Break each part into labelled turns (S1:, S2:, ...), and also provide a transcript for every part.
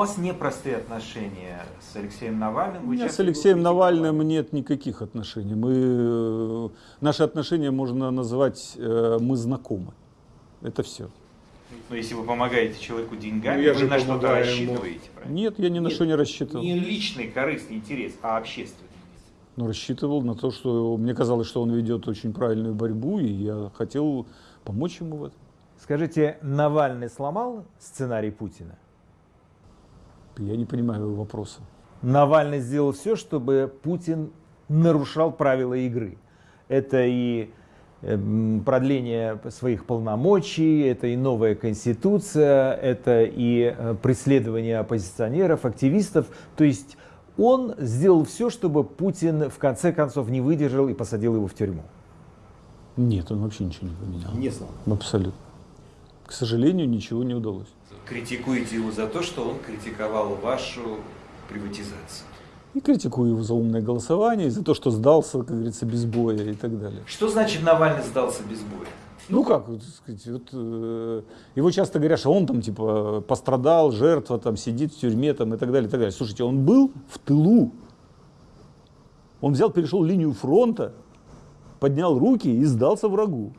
S1: вас непростые отношения с Алексеем Навальным?
S2: У меня с Алексеем Навальным нет никаких отношений. Мы, э, наши отношения можно назвать э, «мы знакомы». Это все.
S1: Но если вы помогаете человеку деньгами,
S3: Ну, я
S1: вы
S3: же
S1: на что-то рассчитываете, правильно?
S2: Нет, я ни на
S1: Нет,
S2: что не рассчитывал.
S1: Не личный корыстный интерес, а общественный.
S2: Но рассчитывал на то, что мне казалось, что он ведет очень правильную борьбу, и я хотел помочь ему в этом.
S4: Скажите, Навальный сломал сценарий Путина?
S2: Я не понимаю его вопроса.
S4: Навальный сделал все, чтобы Путин нарушал правила игры. Это и эм, продление своих полномочий, это и новая конституция, это и э, преследование оппозиционеров, активистов. То есть он сделал все, чтобы Путин в конце концов не выдержал и посадил его в тюрьму.
S2: Нет, он вообще ничего не поменял.
S3: Не знал.
S2: Абсолютно. К сожалению, ничего не удалось.
S1: Критикуете его за то, что он критиковал вашу приватизацию.
S2: И критикую его за умное голосование, и за то, что сдался, как говорится, без боя и так далее.
S1: Что значит Навальный сдался без боя?
S2: Ну как, так сказать, вот, э, его часто говорят, что он там типа пострадал, жертва там сидит в тюрьме там и так далее, и так далее. Слушайте, он был в тылу. Он взял, перешел линию фронта, поднял руки и сдался врагу.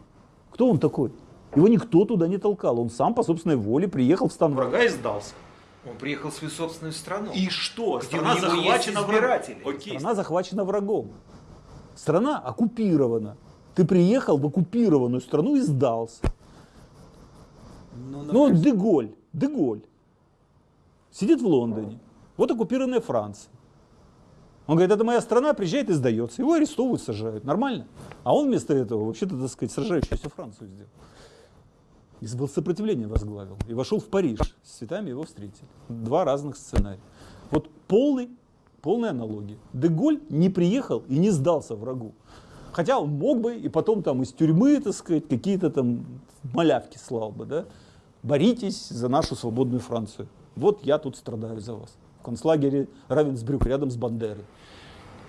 S2: Кто он такой? Его никто туда не толкал. Он сам по собственной воле приехал в стан врага и сдался.
S1: Он приехал в свою собственную страну.
S2: И что?
S1: Где него есть избиратели.
S2: Окей. Страна захвачена врагом. Страна оккупирована. Ты приехал в оккупированную страну и сдался.
S1: Ну,
S2: Ну, Деголь, Деголь сидит в Лондоне. Вот оккупированная Франция. Он говорит, это моя страна, приезжает и сдается. Его арестовывают, сажают. Нормально. А он вместо этого, вообще-то, так сказать, сражающуюся Францию сделал. И был сопротивление возглавил. И вошел в Париж. С цветами его встретили. Два разных сценария. Вот полный, полная аналогия. Деголь не приехал и не сдался врагу. Хотя он мог бы и потом там из тюрьмы, так сказать, какие-то там малявки слал бы, да. Боритесь за нашу свободную Францию. Вот я тут страдаю за вас. В концлагере Равенсбрюк рядом с Бандерой.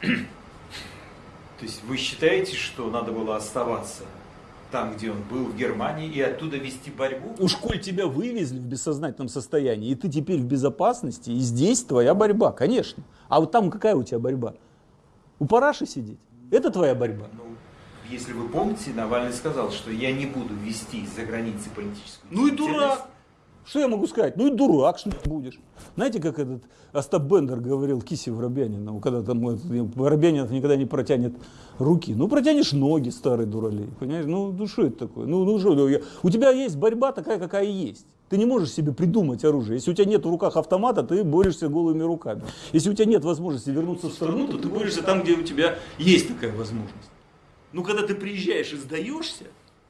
S1: То есть вы считаете, что надо было оставаться там, где он был, в Германии, и оттуда вести борьбу?
S2: Уж коль тебя вывезли в бессознательном состоянии, и ты теперь в безопасности, и здесь твоя борьба, конечно. А вот там какая у тебя борьба? У параши сидеть? Это твоя борьба?
S1: Ну, если вы помните, Навальный сказал, что я не буду вести за границей политическую
S2: Ну и дурак. Что я могу сказать? Ну и дурак, что будешь. Знаете, как этот Остап Бендер говорил Кисе Воробьянину, когда там этот, Воробьянинов никогда не протянет руки. Ну, протянешь ноги, старый дуралей. Понимаешь? Ну, ну что это такое? Ну, ну что, у тебя есть борьба такая, какая есть. Ты не можешь себе придумать оружие. Если у тебя нет в руках автомата, ты борешься голыми руками. Если у тебя нет возможности вернуться в страну, то ты борешься там, где у тебя есть такая возможность. Ну, когда ты приезжаешь и сдаешься,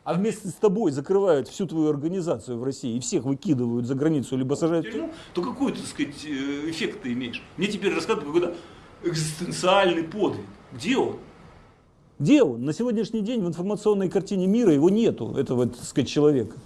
S2: а вместе с тобой закрывают всю твою организацию в России и всех выкидывают за границу, либо сажают в тюрьму, то какой, так сказать, э, эффект ты имеешь? Мне теперь рассказывают какой-то экзистенциальный подвиг. Где он? Где он? На сегодняшний день в информационной картине мира его нету, этого, так сказать, человека.